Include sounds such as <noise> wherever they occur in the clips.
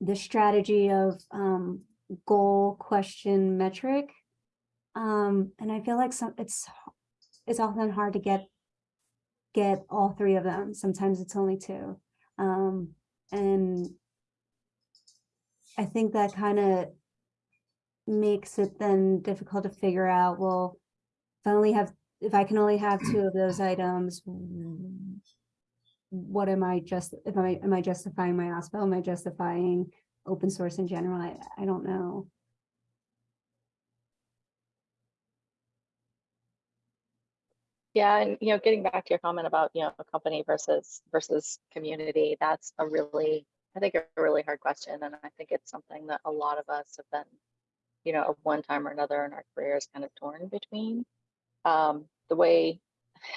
the strategy of um, goal, question, metric. Um, and I feel like some it's it's often hard to get get all three of them. Sometimes it's only two. Um, and I think that kind of makes it then difficult to figure out, well, if I only have, if I can only have two of those items, what am I just, if I, am I justifying my OSPO? Am I justifying open source in general? I, I don't know. Yeah, and you know, getting back to your comment about you know a company versus versus community, that's a really I think a really hard question, and I think it's something that a lot of us have been, you know, at one time or another in our careers, kind of torn between. Um, the way <laughs>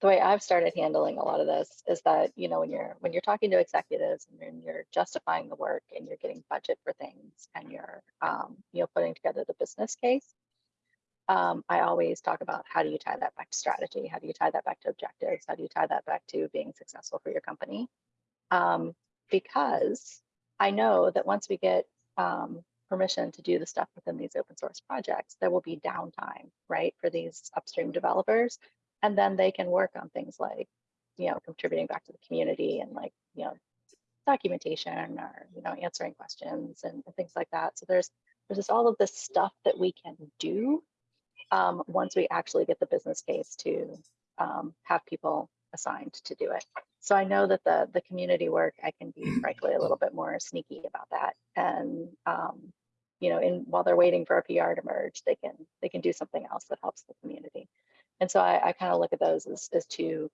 the way I've started handling a lot of this is that you know when you're when you're talking to executives and you're, justifying the work and you're getting budget for things and you're um, you know putting together the business case um, I always talk about how do you tie that back to strategy? How do you tie that back to objectives? How do you tie that back to being successful for your company? Um, because I know that once we get um, permission to do the stuff within these open source projects, there will be downtime, right, for these upstream developers. And then they can work on things like, you know, contributing back to the community and like, you know, documentation or, you know, answering questions and, and things like that. So there's, there's just all of this stuff that we can do um, once we actually get the business case to um, have people assigned to do it. So I know that the the community work, I can be frankly a little bit more sneaky about that. And um, you know, in while they're waiting for a PR to merge, they can they can do something else that helps the community. And so I, I kind of look at those as, as two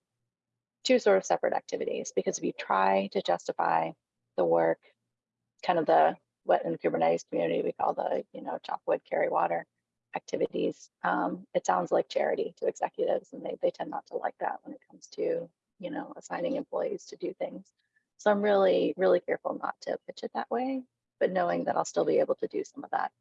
two sort of separate activities because if you try to justify the work, kind of the what in the Kubernetes community we call the you know chop wood carry water activities. Um, it sounds like charity to executives and they, they tend not to like that when it comes to, you know, assigning employees to do things. So I'm really, really careful not to pitch it that way, but knowing that I'll still be able to do some of that.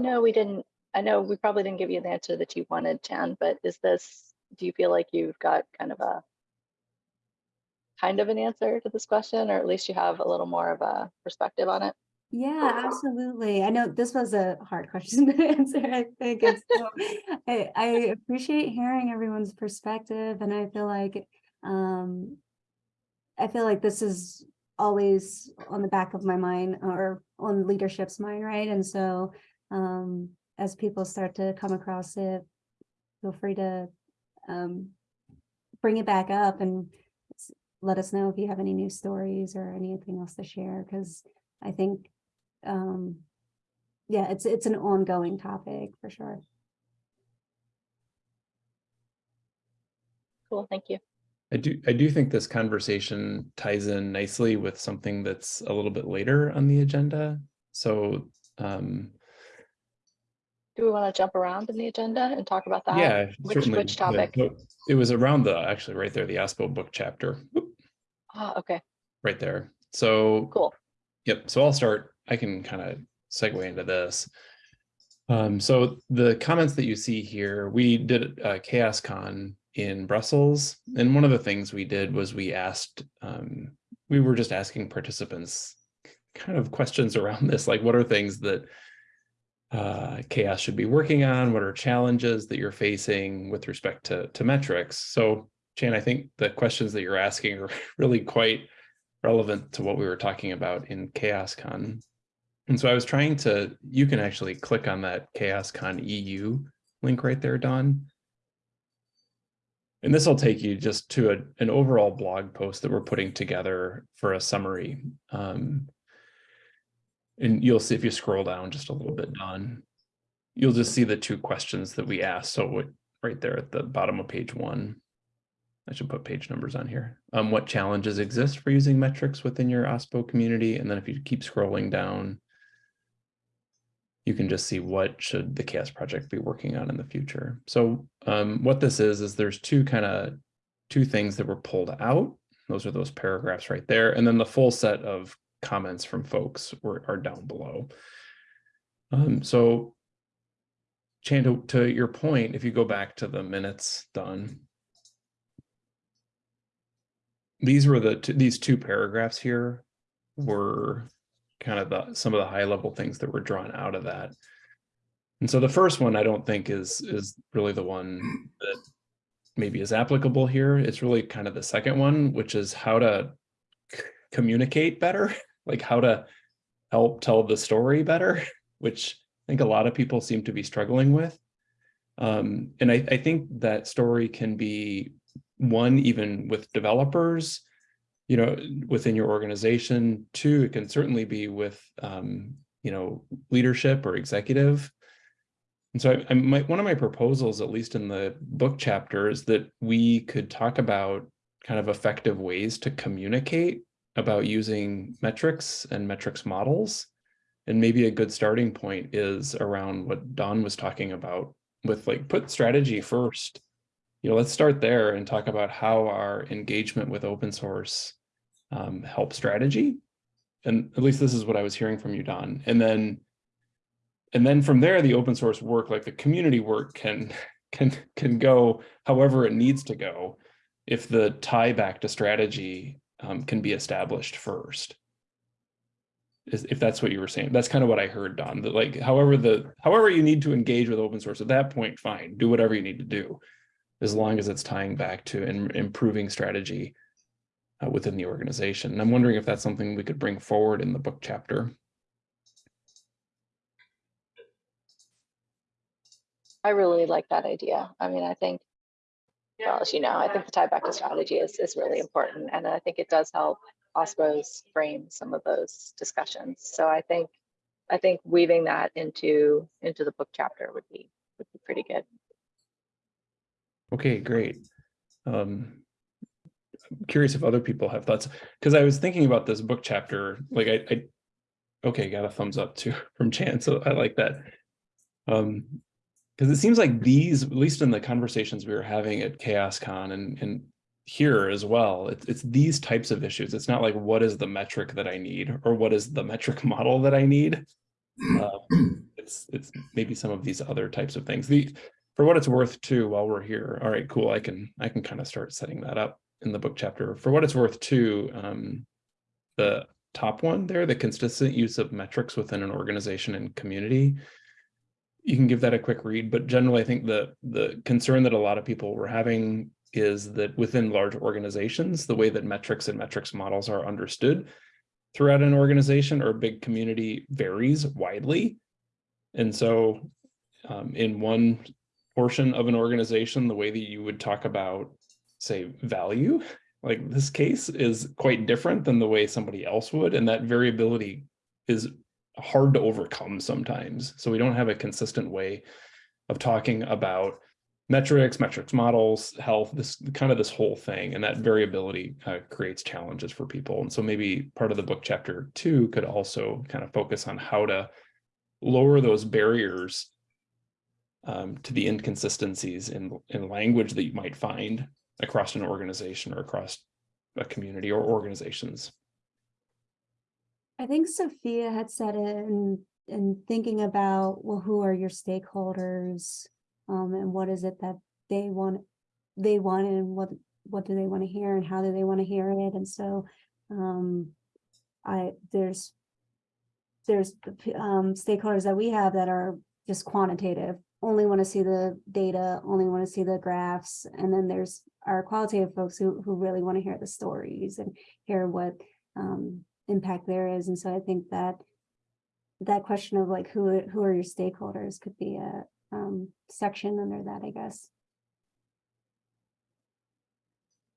Know we didn't, I know we probably didn't give you the answer that you wanted, Chan, but is this do you feel like you've got kind of a kind of an answer to this question, or at least you have a little more of a perspective on it? Yeah, absolutely. I know this was a hard question <laughs> to answer, I think. So <laughs> I, I appreciate hearing everyone's perspective and I feel like um I feel like this is always on the back of my mind or on leadership's mind, right? And so um as people start to come across it, feel free to um, bring it back up and let us know if you have any new stories or anything else to share, because I think, um, yeah, it's it's an ongoing topic for sure. Cool, thank you. I do I do think this conversation ties in nicely with something that's a little bit later on the agenda. So um, do we want to jump around in the agenda and talk about that? Yeah, which, which topic? It was around the, actually right there, the OSPO book chapter. Oh, okay. Right there. So cool. Yep. So I'll start. I can kind of segue into this. Um, so the comments that you see here, we did a CHAOSScon in Brussels. And one of the things we did was we asked, um, we were just asking participants kind of questions around this, like what are things that uh, CHAOSS should be working on? What are challenges that you're facing with respect to, to metrics? So Chan, I think the questions that you're asking are <laughs> really quite relevant to what we were talking about in CHAOSScon. And so I was trying to, you can actually click on that CHAOSScon EU link right there, Don. And this will take you just to a, an overall blog post that we're putting together for a summary. Um, and you'll see if you scroll down just a little bit, Don, you'll just see the two questions that we asked. So right there at the bottom of page one, I should put page numbers on here. Um, what challenges exist for using metrics within your OSPO community? And then if you keep scrolling down, you can just see what should the CHAOSS project be working on in the future. So um, what this is, is there's two kind of two things that were pulled out. Those are those paragraphs right there. And then the full set of comments from folks were, are down below. Um, so Chan, to, to your point, if you go back to the minutes Don. These were the, these two paragraphs here were kind of the, some of the high level things that were drawn out of that. And so the first one, I don't think is, is really the one that maybe is applicable here. It's really kind of the second one, which is how to communicate better, <laughs> like how to help tell the story better, <laughs> which I think a lot of people seem to be struggling with. Um, and I, I think that story can be one, even with developers, you know, within your organization. Two, it can certainly be with, um, you know, leadership or executive. And so I, I might, one of my proposals, at least in the book chapter, is that we could talk about kind of effective ways to communicate about using metrics and metrics models. And maybe a good starting point is around what Don was talking about with like put strategy first. You know, let's start there and talk about how our engagement with open source um, help strategy. And at least this is what I was hearing from you, Don. And then and then from there, the open source work, like the community work can <laughs> can can go however it needs to go if the tie back to strategy um, can be established first. If that's what you were saying, that's kind of what I heard, Don. That like however the however you need to engage with open source at that point, fine, do whatever you need to do, as long as it's tying back to and improving strategy uh, within the organization. And I'm wondering if that's something we could bring forward in the book chapter. I really like that idea. I mean, I think, well, as you know, I think the tie back to strategy is, is really important. And I think it does help OSPOs frame some of those discussions. So I think, I think weaving that into, into the book chapter would be, would be pretty good. Okay, great. Um, I'm curious if other people have thoughts, because I was thinking about this book chapter, like I, I, okay, got a thumbs up too <laughs> from Chan, so I like that. Um, because it seems like these, at least in the conversations we were having at CHAOSScon and, and here as well, it's, it's these types of issues. It's not like, what is the metric that I need or what is the metric <laughs> model that I need? <clears throat> Um, it's, it's maybe some of these other types of things. The, for what it's worth too, while we're here, all right, cool, I can, I can kind of start setting that up in the book chapter. For what it's worth too, um, the top one there, the consistent use of metrics within an organization and community, you can give that a quick read, but generally I think the the concern that a lot of people were having is that within large organizations, the way that metrics and metrics models are understood throughout an organization or a big community varies widely. And so um, in one portion of an organization, the way that you would talk about, say, value, like this case is quite different than the way somebody else would. And that variability is hard to overcome sometimes. So we don't have a consistent way of talking about metrics, metrics models, health, this kind of this whole thing. And that variability uh, creates challenges for people. And so maybe part of the book chapter two could also kind of focus on how to lower those barriers um, to the inconsistencies in, in language that you might find across an organization or across a community or organizations. I think Sophia had said it in, in thinking about, well, who are your stakeholders? Um, and what is it that they want, they want and what, what do they want to hear and how do they want to hear it? And so, um, I, there's, there's, um, stakeholders that we have that are just quantitative, only want to see the data, only want to see the graphs. And then there's our qualitative folks who, who really want to hear the stories and hear what, um, impact there is. And so I think that that question of like who who are your stakeholders could be a um, section under that, I guess.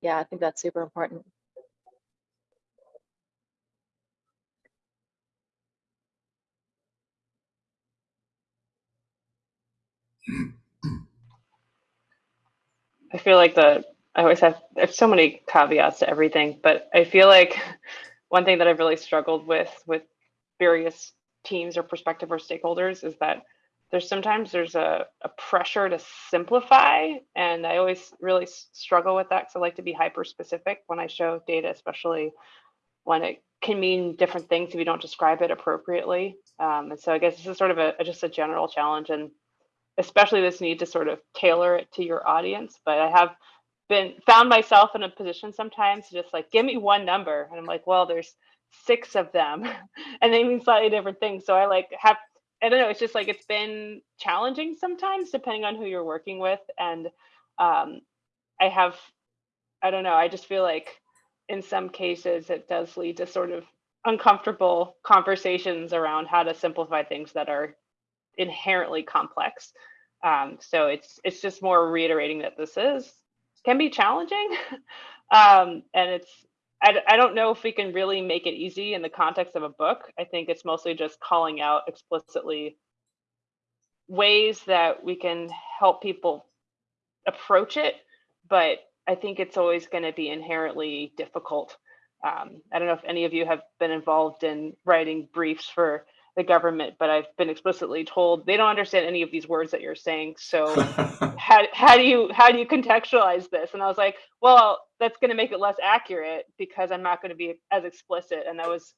Yeah, I think that's super important. I feel like the I always have there's so many caveats to everything, but I feel like one thing that I've really struggled with with various teams or prospective or stakeholders is that there's sometimes there's a, a pressure to simplify and I always really struggle with that because I like to be hyper specific when I show data, especially when it can mean different things if you don't describe it appropriately. Um, and so I guess this is sort of a just a general challenge and especially this need to sort of tailor it to your audience. But I have been found myself in a position sometimes to just like give me one number, and I'm like, well, there's six of them, <laughs> and they mean slightly different things. So I like have I don't know. It's just like it's been challenging sometimes, depending on who you're working with, and um, I have I don't know. I just feel like in some cases it does lead to sort of uncomfortable conversations around how to simplify things that are inherently complex. Um, so it's it's just more reiterating that this is can be challenging, <laughs> um, and it's I, I don't know if we can really make it easy in the context of a book. I think it's mostly just calling out explicitly ways that we can help people approach it, but I think it's always going to be inherently difficult. Um, I don't know if any of you have been involved in writing briefs for the government, but I've been explicitly told they don't understand any of these words that you're saying. So <laughs> how, how do you how do you contextualize this? And I was like, well, that's going to make it less accurate because I'm not going to be as explicit. And that was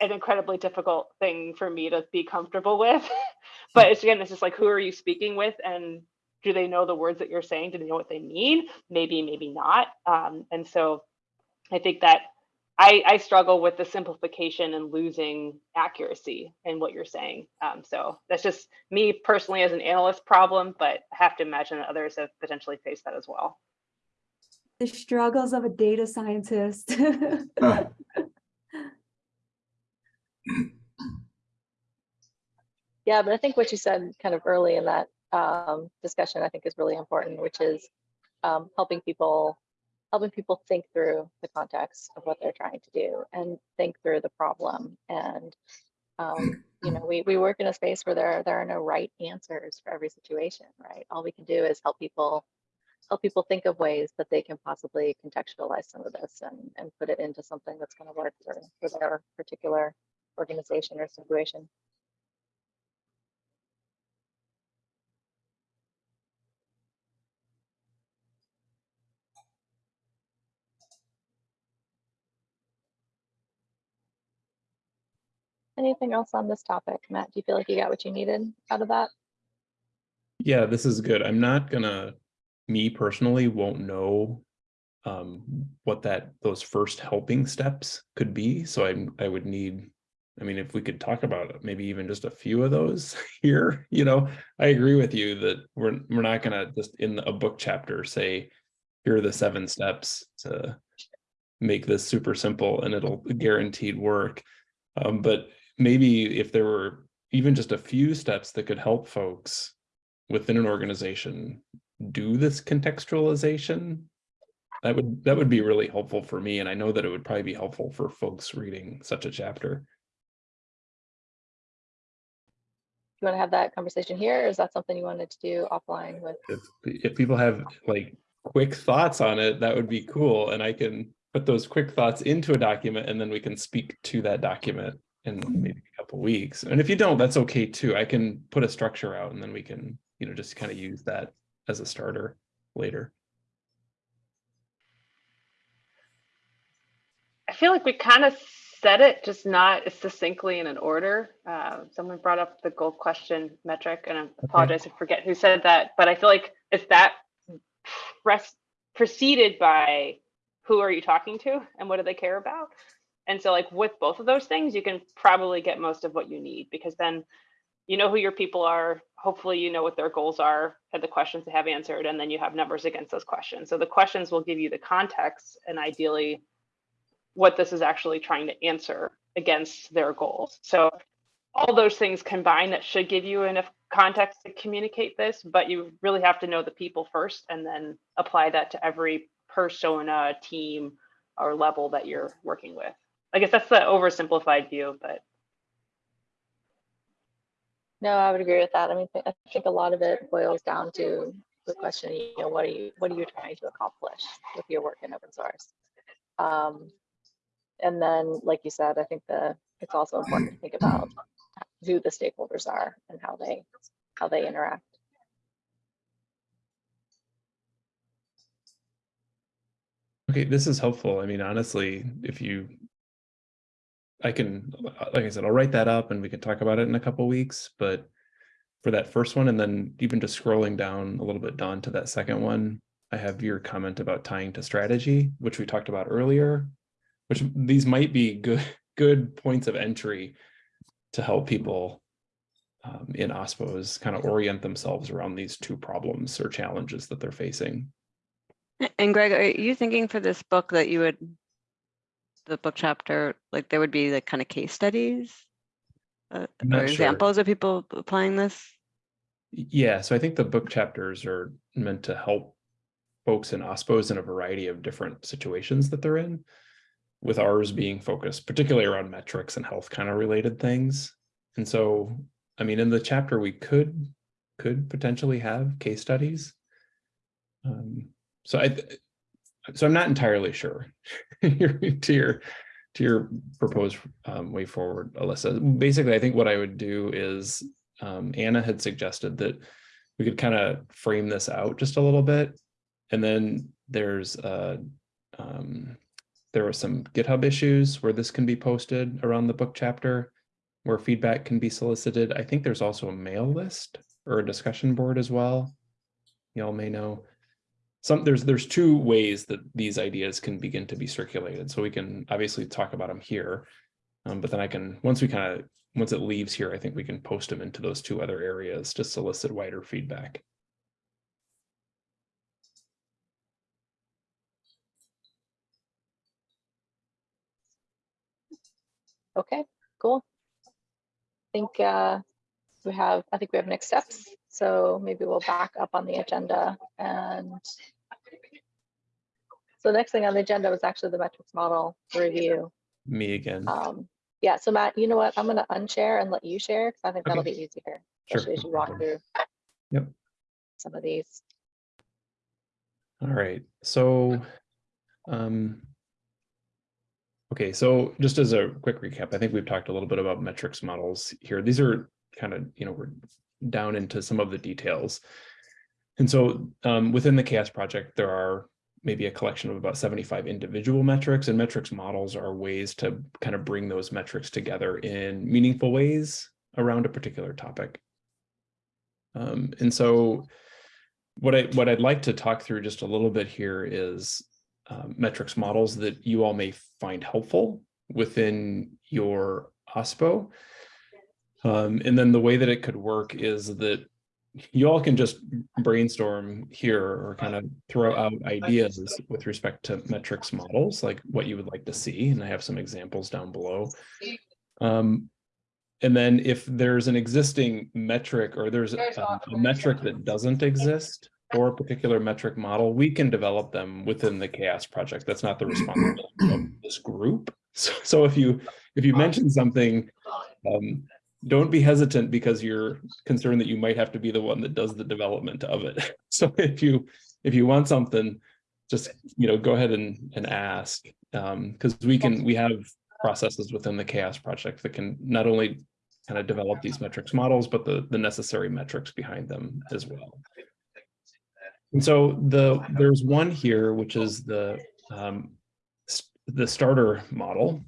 an incredibly difficult thing for me to be comfortable with. <laughs> but it's again, it's just like, who are you speaking with? And do they know the words that you're saying? Do they know what they mean? Maybe, maybe not. Um, and so I think that I, I struggle with the simplification and losing accuracy in what you're saying. Um, so that's just me personally as an analyst problem, but I have to imagine that others have potentially faced that as well. The struggles of a data scientist. Uh, <laughs> Yeah, but I think what you said kind of early in that um, discussion, I think is really important, which is um, helping people helping people think through the context of what they're trying to do and think through the problem. And um, you know, we we work in a space where there there are no right answers for every situation, right? All we can do is help people help people think of ways that they can possibly contextualize some of this and, and put it into something that's going to work for, for their particular organization or situation. Anything else on this topic? Matt, do you feel like you got what you needed out of that? Yeah, this is good. I'm not gonna, me personally won't know um, what that, those first helping steps could be. So I, I would need, I mean, if we could talk about maybe even just a few of those <laughs> here, you know, I agree with you that we're, we're not gonna just in a book chapter say, here are the seven steps to make this super simple and it'll guaranteed work. Um, but maybe if there were even just a few steps that could help folks within an organization do this contextualization, that would that would be really helpful for me. And I know that it would probably be helpful for folks reading such a chapter. you want to have that conversation here, or is that something you wanted to do offline with? If if people have like quick thoughts on it, that would be cool. And I can put those quick thoughts into a document and then we can speak to that document in maybe a couple weeks. And if you don't, that's okay too. I can put a structure out and then we can, you know, just kind of use that as a starter later. I feel like we kind of said it, just not succinctly in an order. Uh, someone brought up the goal question metric, and I apologize, I forget who said that, but I feel like it's that rest preceded by who are you talking to and what do they care about? And so like with both of those things, you can probably get most of what you need because then you know who your people are. Hopefully you know what their goals are and the questions they have answered, and then you have numbers against those questions. So the questions will give you the context and ideally what this is actually trying to answer against their goals. So all those things combined that should give you enough context to communicate this, but you really have to know the people first and then apply that to every persona, team, or level that you're working with. I guess that's the oversimplified view, but No, I would agree with that. I mean, I think a lot of it boils down to the question, you know, what are you what are you trying to accomplish with your work in open source? Um, and then, like you said, I think the it's also important to think about who the stakeholders are and how they how they interact. Okay, this is helpful. I mean, honestly, if you, I can, like I said, I'll write that up and we can talk about it in a couple weeks, but for that first one, and then even just scrolling down a little bit, Don, to that second one, I have your comment about tying to strategy, which we talked about earlier, which these might be good, <laughs> good points of entry to help people um, in OSPOs kind of orient themselves around these two problems or challenges that they're facing. And Greg, are you thinking for this book that you would, the book chapter, like there would be like kind of case studies? uh, Or sure. examples of people applying this? Yeah, so I think the book chapters are meant to help folks in OSPOs in a variety of different situations that they're in. With ours being focused particularly around metrics and health kind of related things. And so, I mean, in the chapter, we could, could potentially have case studies. Um, so I, so I'm not entirely sure <laughs> to your, to your proposed um, way forward, Alyssa. Basically, I think what I would do is um, Anna had suggested that we could kind of frame this out just a little bit. And then there's uh, um, there were some GitHub issues where this can be posted around the book chapter where feedback can be solicited. I think there's also a mail list or a discussion board as well. Y'all may know. Some there's there's two ways that these ideas can begin to be circulated. So we can obviously talk about them here. Um, but then I can once we kind of once it leaves here, I think we can post them into those two other areas to solicit wider feedback. Okay, cool. I think uh, we have, I think we have next steps. So maybe we'll back up on the agenda and so next thing on the agenda was actually the metrics model review. Me again. Um, yeah, so Matt, you know what? I'm gonna unshare and let you share because I think that'll Okay. be easier, Sure, especially as you walk through. Yep. Some of these. All right, so, um, okay, so just as a quick recap, I think we've talked a little bit about metrics models here. These are kind of, you know, we're down into some of the details. And so, um, within the CHAOSS project, there are maybe a collection of about 75 individual metrics and metrics models are ways to kind of bring those metrics together in meaningful ways around a particular topic. Um, and so what I what I'd like to talk through just a little bit here is um, metrics models that you all may find helpful within your OSPO. Um, and then the way that it could work is that you all can just brainstorm here or kind of throw out ideas with respect to metrics models, like what you would like to see. And I have some examples down below. Um, and then if there's an existing metric or there's um, a metric that doesn't exist for a particular metric model, we can develop them within the CHAOSS project. That's not the responsibility of <clears throat> this group. So, so if you if you mention something, um, don't be hesitant because you're concerned that you might have to be the one that does the development of it. <laughs> So if you if you want something, just you know go ahead and and ask because we can we have processes within the CHAOSS project that can not only kind of develop these metrics models, but the the necessary metrics behind them as well. And so the there's one here, which is the um, the starter model,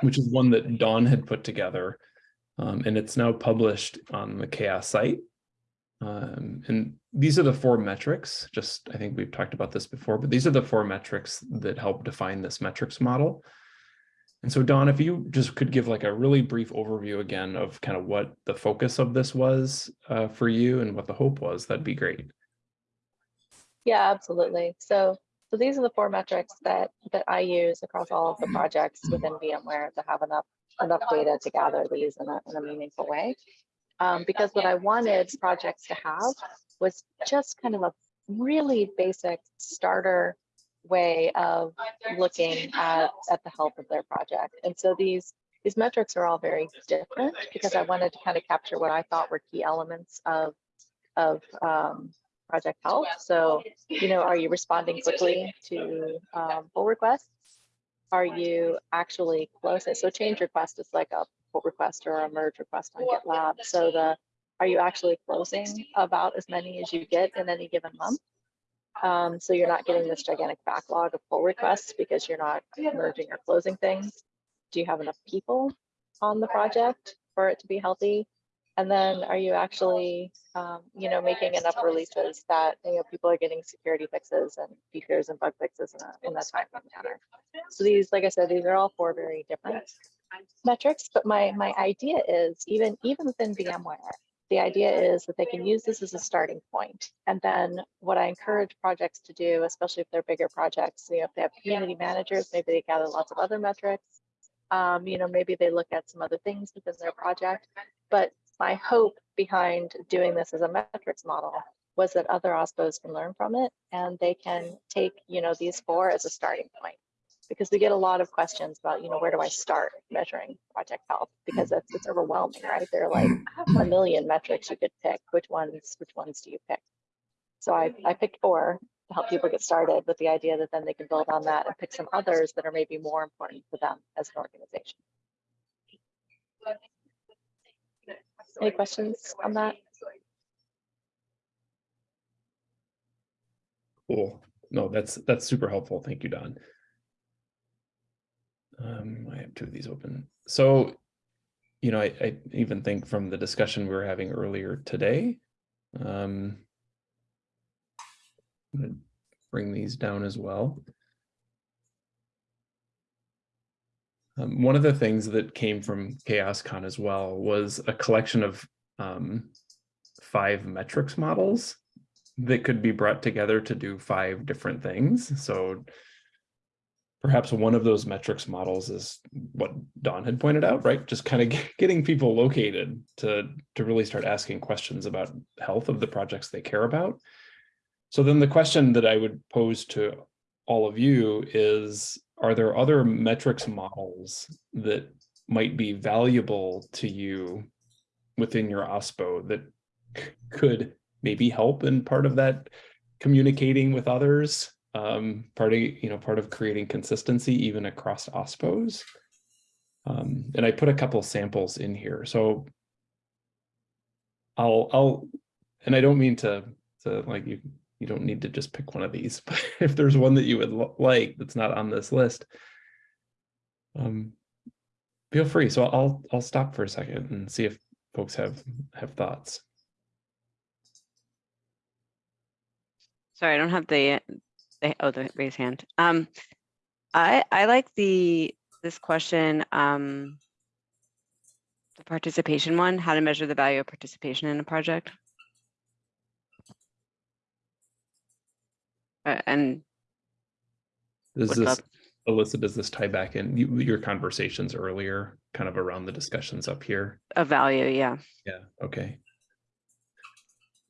which is one that Don had put together. Um, and it's now published on the CHAOSS site. Um, and these are the four metrics, just I think we've talked about this before, but these are the four metrics that help define this metrics model. And so Don, if you just could give like a really brief overview again of kind of what the focus of this was uh, for you and what the hope was, that'd be great. Yeah, absolutely. So, so these are the four metrics that, that I use across all of the projects within VMware to have enough, enough data to gather these in a, in a meaningful way. Um, because what I wanted projects to have was just kind of a really basic starter way of looking at, at the health of their project. And so these, these metrics are all very different because I wanted to kind of capture what I thought were key elements of, of um, project health. So, you know, are you responding quickly to um, pull requests? Are you actually close? So change request is like a pull request or a merge request on GitLab. So the, are you actually closing about as many as you get in any given month? Um, so you're not getting this gigantic backlog of pull requests because you're not merging or closing things. Do you have enough people on the project for it to be healthy? And then are you actually, um, you know, making enough releases that, you know, people are getting security fixes and features and bug fixes in a, in a timely manner? So these, like I said, these are all four very different metrics, but my, my idea is even, even within VMware, the idea is that they can use this as a starting point. And then what I encourage projects to do, especially if they're bigger projects, you know, if they have community managers, maybe they gather lots of other metrics. Um, you know, maybe they look at some other things within their project. But my hope behind doing this as a metrics model was that other OSPOs can learn from it and they can take, you know, these four as a starting point. Because we get a lot of questions about, you know, where do I start measuring project health? Because it's, it's overwhelming, right? There are like mm. a million metrics you could pick. Which ones, which ones do you pick? So I, I picked four to help people get started with the idea that then they can build on that and pick some others that are maybe more important for them as an organization. Any questions on that? Cool. No, that's, that's super helpful. Thank you, Don. Um, I have two of these open. So, you know, I, I even think from the discussion we were having earlier today, um, I'm gonna bring these down as well. Um, one of the things that came from CHAOSScon as well was a collection of um, five metrics models that could be brought together to do five different things. So perhaps one of those metrics models is what Don had pointed out, right? Just kind of <laughs> getting people located to, to really start asking questions about health of the projects they care about. So then the question that I would pose to all of you is, are there other metrics models that might be valuable to you within your OSPO that could maybe help in part of that communicating with others, um, part of, you know, part of creating consistency even across OSPOs. Um, and I put a couple samples in here. So I'll, I'll, and I don't mean to, to like you, you don't need to just pick one of these, <laughs> but if there's one that you would like that's not on this list, um, feel free. So I'll, I'll stop for a second and see if folks have, have thoughts. Sorry, I don't have the, the, oh, the raise hand. Um, I, I like the, this question, um, the participation one, how to measure the value of participation in a project. Uh, and Does this, love- Alyssa, does this tie back in you, your conversations earlier, kind of around the discussions up here? a value, yeah. Yeah, okay.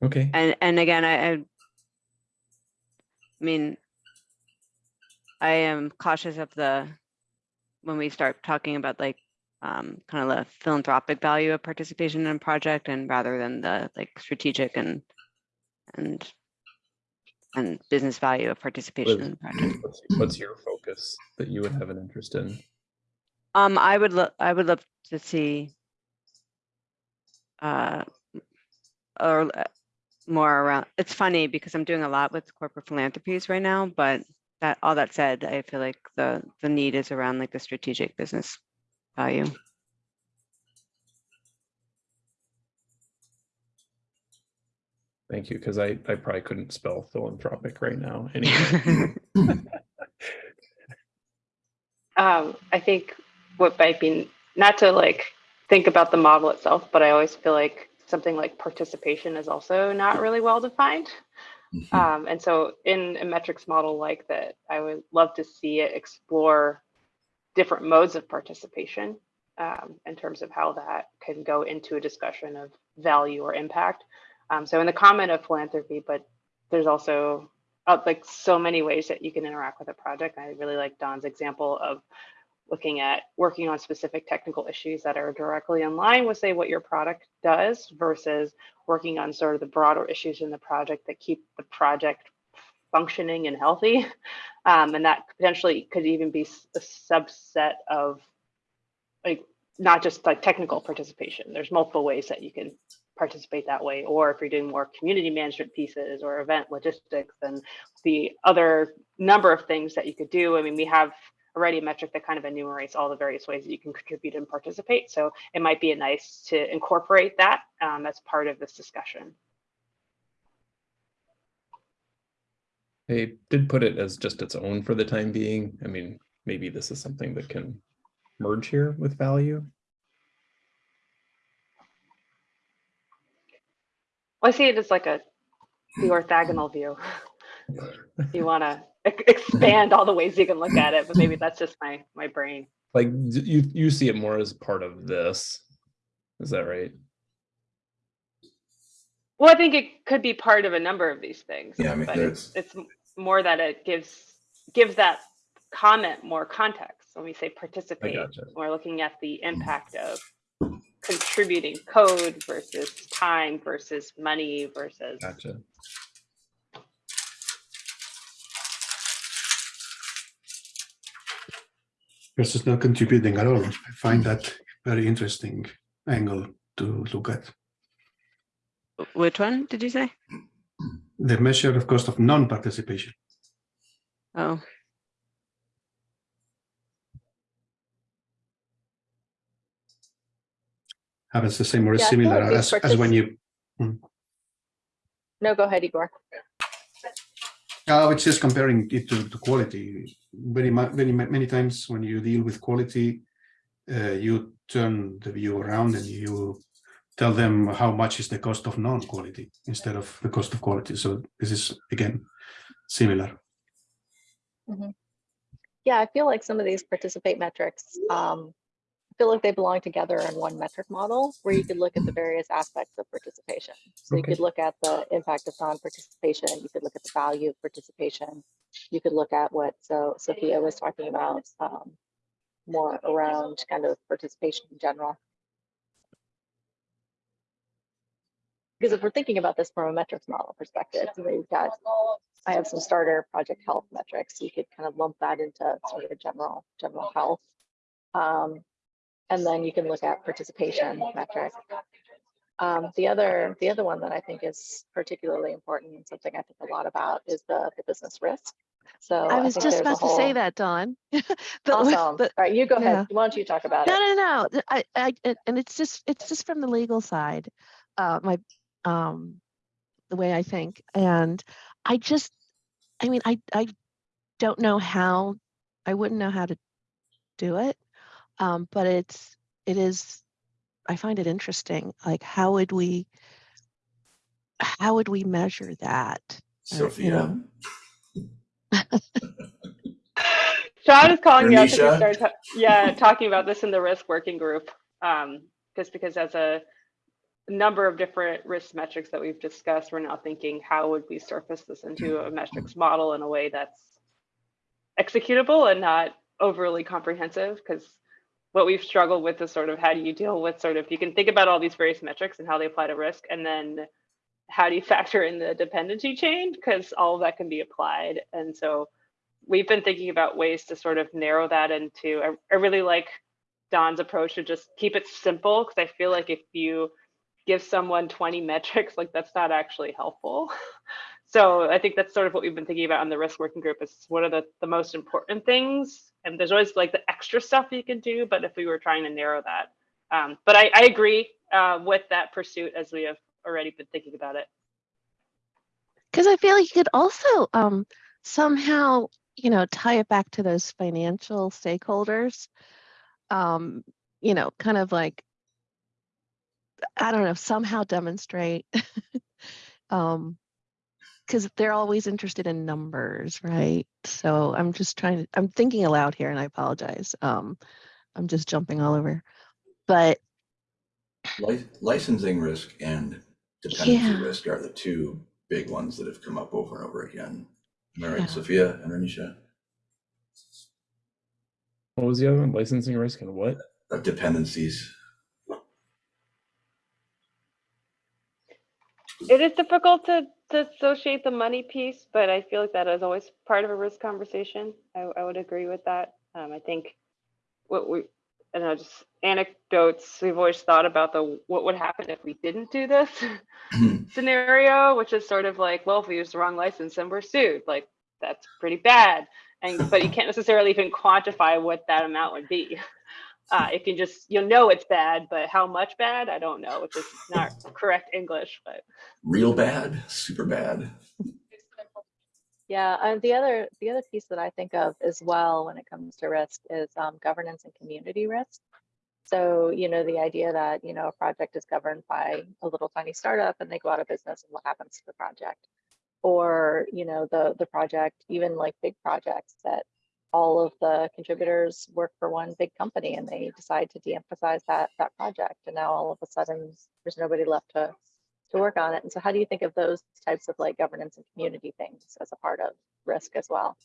Okay, And, and again, I, I mean, I am cautious of the, when we start talking about like, um, kind of the philanthropic value of participation in a project and rather than the like strategic and, and, and business value of participation in the project. what's, what's your focus that you would have an interest in? Um, I would look, I would love to see uh, or uh, more around, it's funny because I'm doing a lot with corporate philanthropies right now, but that, all that said, I feel like the, the need is around like the strategic business value. Thank you, because I, I probably couldn't spell philanthropic right now. <laughs> Anyway, Um, I think what might be, not to like think about the model itself, but I always feel like something like participation is also not really well defined. Um, and so in a metrics model like that, I would love to see it explore different modes of participation um, in terms of how that can go into a discussion of value or impact. Um, so in the comment of philanthropy, but there's also uh, like so many ways that you can interact with a project. I really like Don's example of looking at working on specific technical issues that are directly in line with say what your product does versus working on sort of the broader issues in the project that keep the project functioning and healthy. <laughs> Um, and that potentially could even be a subset of like not just like technical participation. There's multiple ways that you can participate that way. Or if you're doing more community management pieces or event logistics and the other number of things that you could do. I mean, we have already a metric that kind of enumerates all the various ways that you can contribute and participate. So it might be nice to incorporate that um, as part of this discussion. They did put it as just its own for the time being. I mean, maybe this is something that can merge here with value. I see it as like a the orthogonal view. You want to expand all the ways you can look at it, but maybe that's just my my brain. Like you, you see it more as part of this. Is that right? Well, I think it could be part of a number of these things. Yeah, I mean, but it's, it's more that it gives gives that comment more context. When we say participate, gotcha. we're looking at the impact of contributing code versus time versus money versus. Gotcha. versus not contributing at all. I find that very interesting angle to look at. Which one did you say? The measure of cost of non-participation. Oh, Happens the same or Yeah, similar as, as when you, No, go ahead, Igor. oh, it's just comparing it to, to quality. Very very many times when you deal with quality, uh, you turn the view around and you tell them how much is the cost of non-quality instead of the cost of quality. So this is again similar. Yeah, I feel like some of these participate metrics, um, feel like they belong together in one metric model where you could look at the various aspects of participation. So you could look at the impact of non-participation, you could look at the value of participation. You could look at what so Sophia was talking about, um, more around kind of participation in general. Because if we're thinking about this from a metrics model perspective, know, you've got I have some starter project health metrics. So You could kind of lump that into sort of general, general health. Um, and then you can look at participation metric. Um, the other, the other one that I think is particularly important and something I think a lot about is the, the business risk. So I was think just about to say that, Don. <laughs> But <laughs> Awesome. but- All right, you go yeah. ahead. Why don't you talk about No, it? no, no. no. I, I, and- and it's just, it's just from the legal side, uh, my, um, the way I think. And I just, I mean, I, I don't know how, I wouldn't know how to do it. Um, but it's, it is, I find it interesting. Like, how would we, how would we measure that? Uh, you Sophia, know. <laughs> Sean is calling me out because we started, yeah, talking about this in the risk working group. Um, just because as a number of different risk metrics that we've discussed, we're now thinking, how would we surface this into a metrics model in a way that's executable and not overly comprehensive? Because what we've struggled with is sort of how do you deal with sort of, you can think about all these various metrics and how they apply to risk, and then how do you <laughs> factor in the dependency chain? Because all of that can be applied. And so we've been thinking about ways to sort of narrow that into, I, I really like Don's approach to just keep it simple, because I feel like if you give someone 20 metrics, like that's not actually helpful. <laughs> So I think that's sort of what we've been thinking about on the risk working group is what are the, the most important things? And there's always like the extra stuff you can do, but if we were trying to narrow that. Um, but I, I agree uh, with that pursuit as we have already been thinking about it. Because I feel like you could also um, somehow, you know, tie it back to those financial stakeholders. Um, you know, kind of like, I don't know, somehow demonstrate. <laughs> um, because they're always interested in numbers, right? So I'm just trying to, I'm thinking aloud here and I apologize. Um, I'm just jumping all over. But li- licensing risk and dependency Yeah. risk are the two big ones that have come up over and over again. Am I right, Yeah. Sophia and Renisha? What was the other one? Licensing risk and what? Of dependencies. It is difficult to, to associate the money piece, but I feel like that is always part of a risk conversation. I, I would agree with that. Um, I think what we, I don't know, just anecdotes, we've always thought about the, what would happen if we didn't do this <laughs> <laughs> scenario, which is sort of like, well, if we use the wrong license and we're sued, like, that's pretty bad. and but you can't necessarily even quantify what that amount would be. Uh, it can just you'll know it's bad, but how much bad I don't know, which is not <laughs> correct English. But Real bad, super bad. Yeah, and the other the other piece that I think of as well when it comes to risk is um, governance and community risk. So, you know, the idea that, you know, a project is governed by a little tiny startup and they go out of business and what happens to the project? Or, you know, the the project, even like big projects that all of the contributors work for one big company and they decide to de-emphasize that that project and now all of a sudden there's nobody left to to work on it. And so how do you think of those types of like governance and community things as a part of risk as well?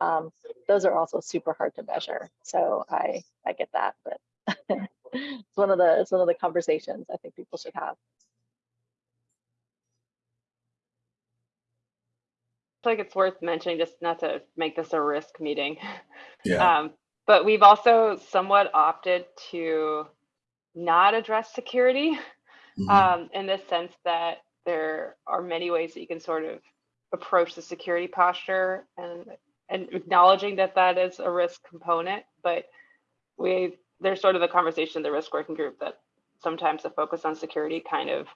Um, those are also super hard to measure. So I I get that, but <laughs> it's one of the it's one of the conversations I think people should have. I feel like it's worth mentioning, just not to make this a risk meeting. Yeah. <laughs> Um, but we've also somewhat opted to not address security Mhm. um, in the sense that there are many ways that you can sort of approach the security posture and and acknowledging that that is a risk component, but we there's sort of a conversation in the risk working group that sometimes the focus on security kind of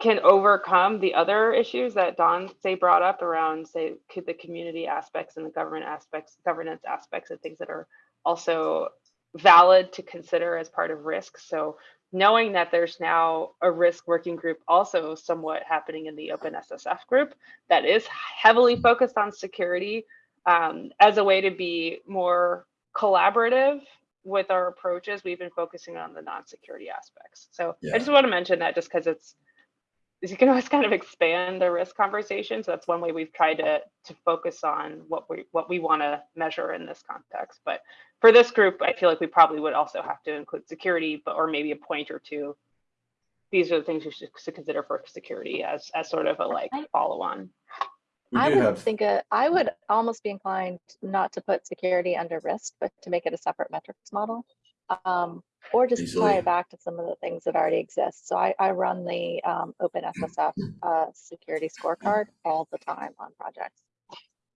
can overcome the other issues that Don say brought up around say could the community aspects and the government aspects, governance aspects and things that are also valid to consider as part of risk. So knowing that there's now a risk working group also somewhat happening in the OpenSSF group that is heavily focused on security um, as a way to be more collaborative with our approaches. We've been focusing on the non-security aspects. So Yeah. I just want to mention that just because it's you can always kind of expand the risk conversation. So that's one way we've tried to to focus on what we what we want to measure in this context. But for this group, I feel like we probably would also have to include security, but or maybe a point or two. These are the things you should to consider for security as as sort of a like follow on. I would have, think uh, I would almost be inclined not to put security under risk, but to make it a separate metrics model. Um, or just tie it back to some of the things that already exist. So I, I run the um, OpenSSF uh, security scorecard all the time on projects.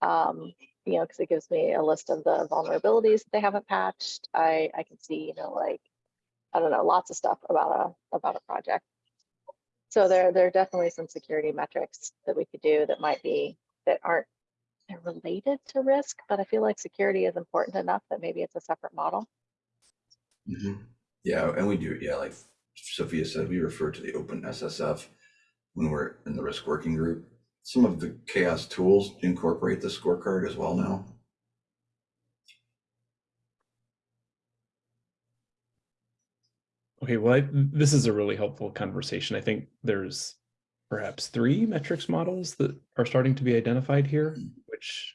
Um, you know, because it gives me a list of the vulnerabilities that they haven't patched. I, I can see, you know, like, I don't know, lots of stuff about a about a project. So there, there are definitely some security metrics that we could do that might be that aren't they're related to risk, but I feel like security is important enough that maybe it's a separate model. Mhm. yeah, and we do, yeah, like Sophia said, we refer to the OpenSSF when we're in the risk working group. Some of the CHAOSS tools incorporate the scorecard as well now. Okay, well, I, this is a really helpful conversation. I think there's perhaps three metrics models that are starting to be identified here, which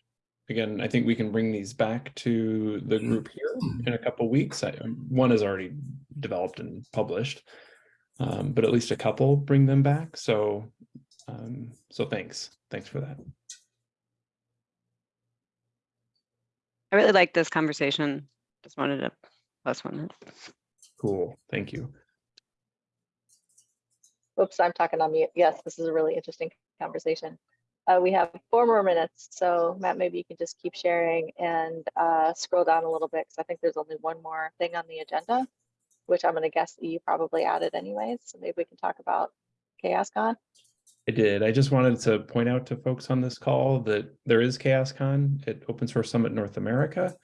again, I think we can bring these back to the group here in a couple weeks. I, um, one is already developed and published, um, but at least a couple bring them back. So, um, so thanks, thanks for that. I really like this conversation. Just wanted to plus one. Cool, thank you. Oops, I'm talking on mute. Yes, this is a really interesting conversation. Uh, we have four more minutes, so Matt, maybe you can just keep sharing and uh, scroll down a little bit because I think there's only one more thing on the agenda, which I'm going to guess that you probably added anyways. So maybe we can talk about CHAOSScon. I did. I just wanted to point out to folks on this call that there is CHAOSScon at Open Source Summit North America.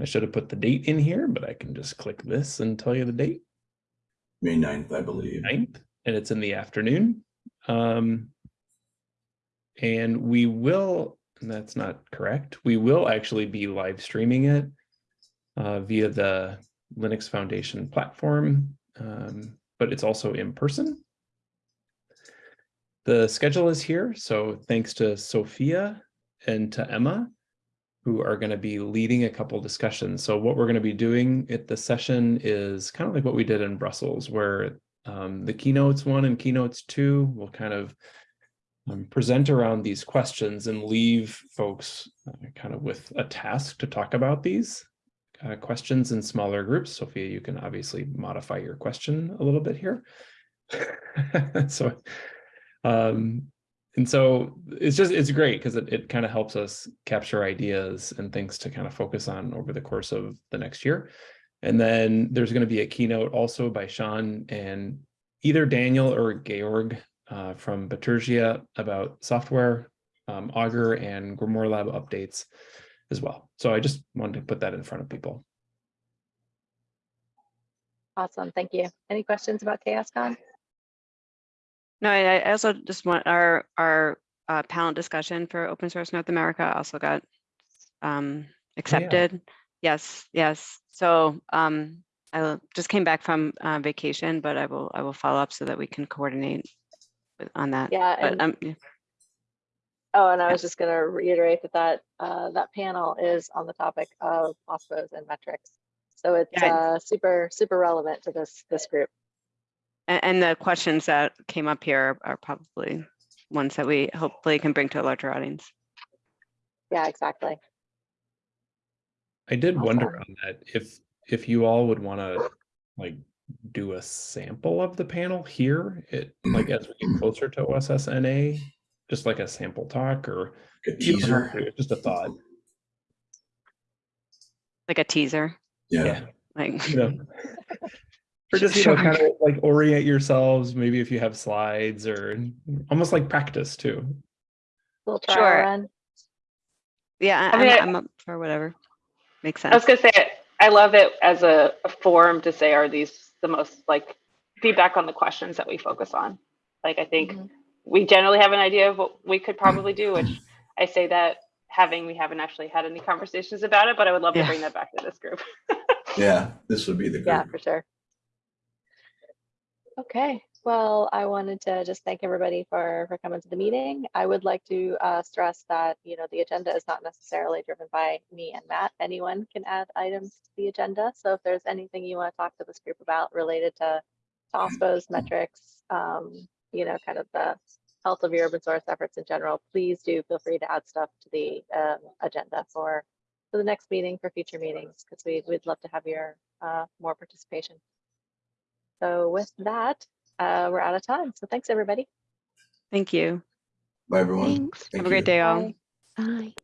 I should have put the date in here, but I can just click this and tell you the date, May 9th, I believe. 9th, and it's in the afternoon. Um, and we will, that's not correct, we will actually be live streaming it uh, via the Linux Foundation platform, um, but it's also in person. The schedule is here, so thanks to Sophia and to Emma, who are going to be leading a couple discussions. So what we're going to be doing at the session is kind of like what we did in Brussels, where um, the keynotes one and keynotes two will kind of um, present around these questions and leave folks uh, kind of with a task to talk about these uh, questions in smaller groups. Sophia, you can obviously modify your question a little bit here. <laughs> so um, and so it's just it's great because it, it kind of helps us capture ideas and things to kind of focus on over the course of the next year. And then there's going to be a keynote also by Sean and either Daniel or Georg uh, from Bitergia about software, um, Augur and GrimoireLab updates as well. So I just wanted to put that in front of people. Awesome, thank you. Any questions about CHAOSScon? No, I I also just want our, our uh, panel discussion for Open Source North America also got um, accepted. Yes, yes. So um, I will- just came back from uh, vacation, but I will, I will follow up so that we can coordinate with- on that. Yeah, But and um, yeah. Oh, and I was just gonna reiterate that that, uh, that panel is on the topic of OSPOs and metrics. So it's, Yeah. uh, super, super relevant to this, this group. A- And the questions that came up here are probably ones that we hopefully can bring to a larger audience. Yeah, exactly. I did wonder on that if if you all would want to like do a sample of the panel here, it mm-hmm. like as we get closer to OSSNA, just like a sample talk or A you don't have teaser. to, just a thought. Like a teaser, Yeah. like. you know. <laughs> Or just, you know, kind of like orient yourselves, maybe if you have slides or almost like practice too. Little trial Sure. run. Yeah, I I- mean, I- I'm, I'm up for whatever. Makes sense I was gonna say, I love it as a, a forum to say, are these the most like feedback on the questions that we focus on? Like, I think Mhm. we generally have an idea of what we could probably do, which I say that having, we haven't actually had any conversations about it, but I would love to bring that back to this group. Yeah, this would be the Yeah, for sure. Okay, well, I wanted to just thank everybody for, for coming to the meeting. I would like to uh, stress that, you know, the agenda is not necessarily driven by me and Matt. Anyone can add items to the agenda. So if there's anything you want to talk to this group about related to to OSPOs, metrics, um, you know, kind of the health of your open source efforts in general, please do feel free to add stuff to the um, agenda for, for the next meeting, for future meetings, because we, we'd love to have your uh, more participation. So with that, uh, we're out of time. So thanks, everybody. Thank you. Bye, everyone. Thanks. Thank Have a great day all. Bye. Bye.